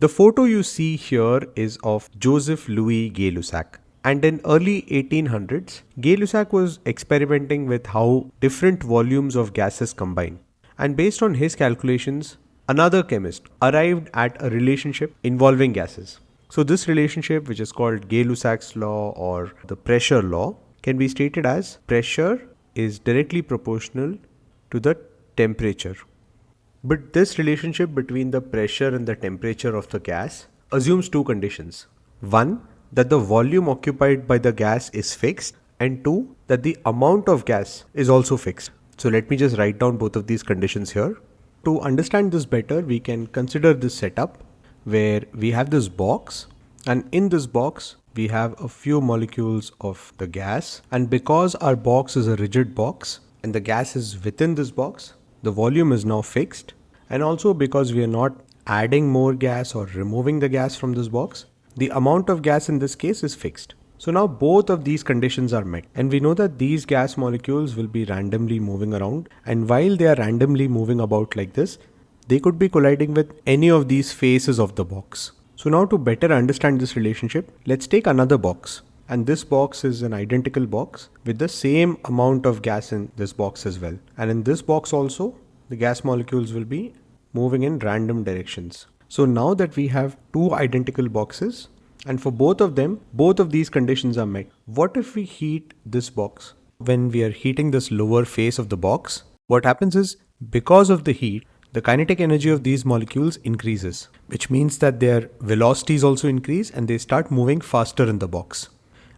The photo you see here is of Joseph Louis Gay-Lussac. And in early 1800s, Gay-Lussac was experimenting with how different volumes of gases combine. And based on his calculations, another chemist arrived at a relationship involving gases. So this relationship, which is called Gay-Lussac's law or the pressure law, can be stated as pressure is directly proportional to the temperature. But this relationship between the pressure and the temperature of the gas assumes two conditions. One, that the volume occupied by the gas is fixed and two, that the amount of gas is also fixed. So let me just write down both of these conditions here. To understand this better, we can consider this setup where we have this box and in this box we have a few molecules of the gas and because our box is a rigid box and the gas is within this box the volume is now fixed and also because we are not adding more gas or removing the gas from this box, the amount of gas in this case is fixed. So now both of these conditions are met and we know that these gas molecules will be randomly moving around and while they are randomly moving about like this, they could be colliding with any of these faces of the box. So now to better understand this relationship, let's take another box and this box is an identical box with the same amount of gas in this box as well. And in this box also, the gas molecules will be moving in random directions. So now that we have two identical boxes and for both of them, both of these conditions are met. What if we heat this box? When we are heating this lower face of the box, what happens is because of the heat, the kinetic energy of these molecules increases, which means that their velocities also increase and they start moving faster in the box.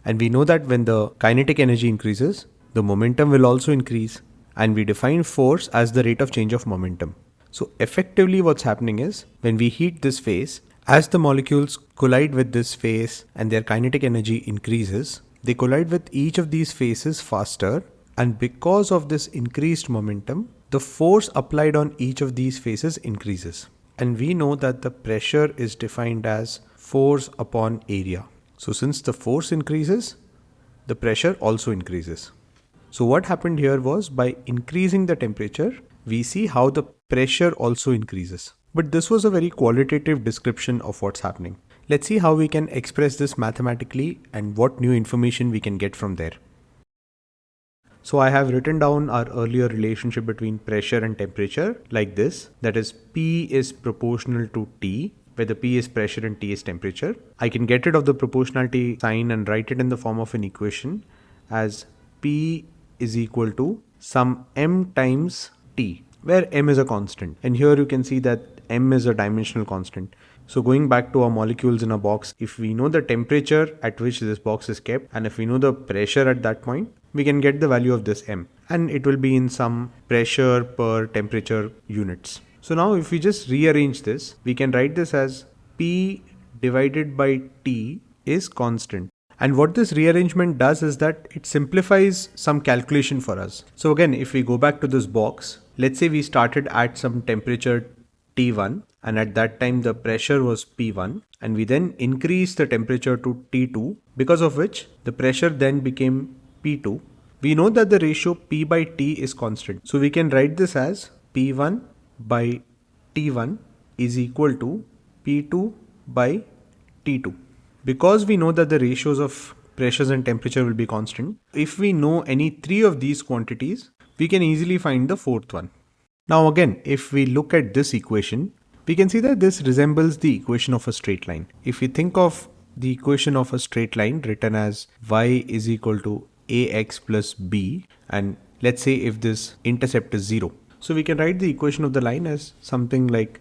And we know that when the kinetic energy increases, the momentum will also increase and we define force as the rate of change of momentum. So effectively what's happening is when we heat this phase, as the molecules collide with this phase and their kinetic energy increases, they collide with each of these faces faster and because of this increased momentum, the force applied on each of these faces increases. And we know that the pressure is defined as force upon area. So since the force increases, the pressure also increases. So what happened here was by increasing the temperature, we see how the pressure also increases. But this was a very qualitative description of what's happening. Let's see how we can express this mathematically and what new information we can get from there. So I have written down our earlier relationship between pressure and temperature like this, that is P is proportional to T where the P is pressure and T is temperature. I can get rid of the proportionality sign and write it in the form of an equation as P is equal to some M times T where M is a constant and here you can see that M is a dimensional constant. So going back to our molecules in a box, if we know the temperature at which this box is kept and if we know the pressure at that point, we can get the value of this M and it will be in some pressure per temperature units. So now if we just rearrange this, we can write this as P divided by T is constant. And what this rearrangement does is that it simplifies some calculation for us. So again, if we go back to this box, let's say we started at some temperature T1 and at that time the pressure was P1 and we then increased the temperature to T2 because of which the pressure then became P2. We know that the ratio P by T is constant. So we can write this as P1 by T1 is equal to P2 by T2. Because we know that the ratios of pressures and temperature will be constant, if we know any three of these quantities, we can easily find the fourth one. Now again, if we look at this equation, we can see that this resembles the equation of a straight line. If we think of the equation of a straight line written as y is equal to ax plus b and let's say if this intercept is 0 so we can write the equation of the line as something like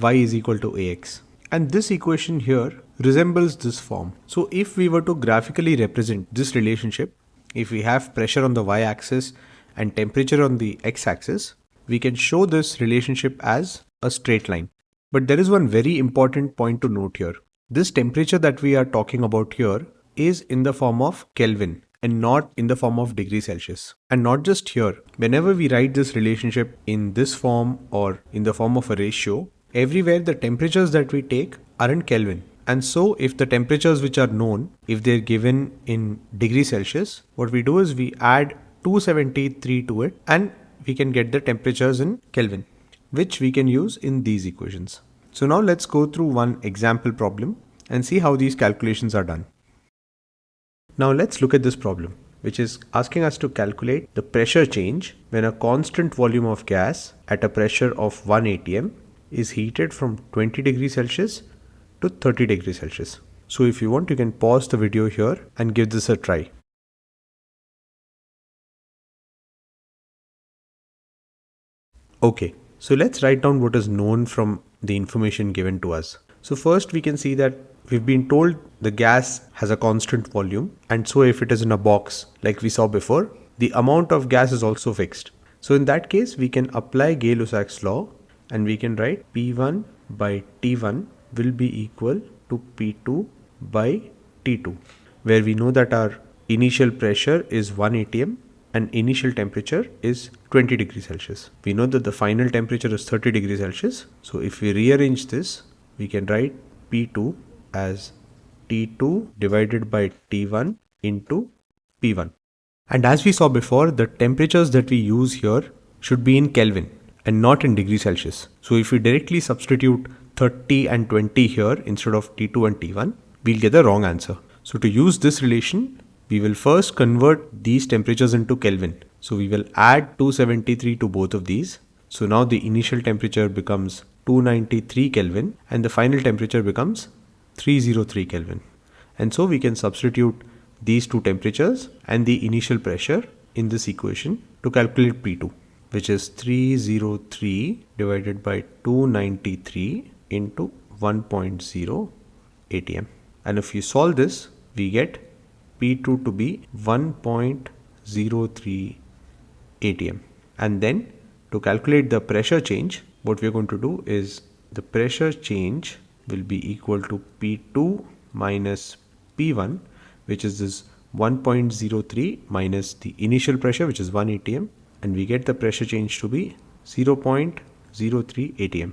y is equal to ax. And this equation here resembles this form. So if we were to graphically represent this relationship, if we have pressure on the y-axis and temperature on the x-axis, we can show this relationship as a straight line. But there is one very important point to note here. This temperature that we are talking about here is in the form of Kelvin and not in the form of degree Celsius. And not just here, whenever we write this relationship in this form or in the form of a ratio, everywhere the temperatures that we take are in Kelvin. And so if the temperatures which are known, if they're given in degree Celsius, what we do is we add 273 to it and we can get the temperatures in Kelvin, which we can use in these equations. So now let's go through one example problem and see how these calculations are done. Now let's look at this problem which is asking us to calculate the pressure change when a constant volume of gas at a pressure of 1 atm is heated from 20 degrees Celsius to 30 degrees Celsius. So if you want you can pause the video here and give this a try. Okay, so let's write down what is known from the information given to us. So first we can see that we've been told the gas has a constant volume and so if it is in a box like we saw before, the amount of gas is also fixed. So in that case we can apply Gay-Lussac's law and we can write P1 by T1 will be equal to P2 by T2 where we know that our initial pressure is 1 atm and initial temperature is 20 degrees Celsius. We know that the final temperature is 30 degrees Celsius. So if we rearrange this, we can write P2 as T2 divided by T1 into P1. And as we saw before, the temperatures that we use here should be in Kelvin and not in degrees Celsius. So if we directly substitute 30 and 20 here instead of T2 and T1, we'll get the wrong answer. So to use this relation, we will first convert these temperatures into Kelvin. So we will add 273 to both of these. So now the initial temperature becomes 293 Kelvin and the final temperature becomes 303 Kelvin. And so we can substitute these two temperatures and the initial pressure in this equation to calculate P2 which is 303 divided by 293 into 1.0 atm. And if you solve this, we get P2 to be 1.03 atm. And then to calculate the pressure change, what we're going to do is the pressure change will be equal to P2 minus P1, which is this 1.03 minus the initial pressure, which is 1 atm, and we get the pressure change to be 0.03 atm.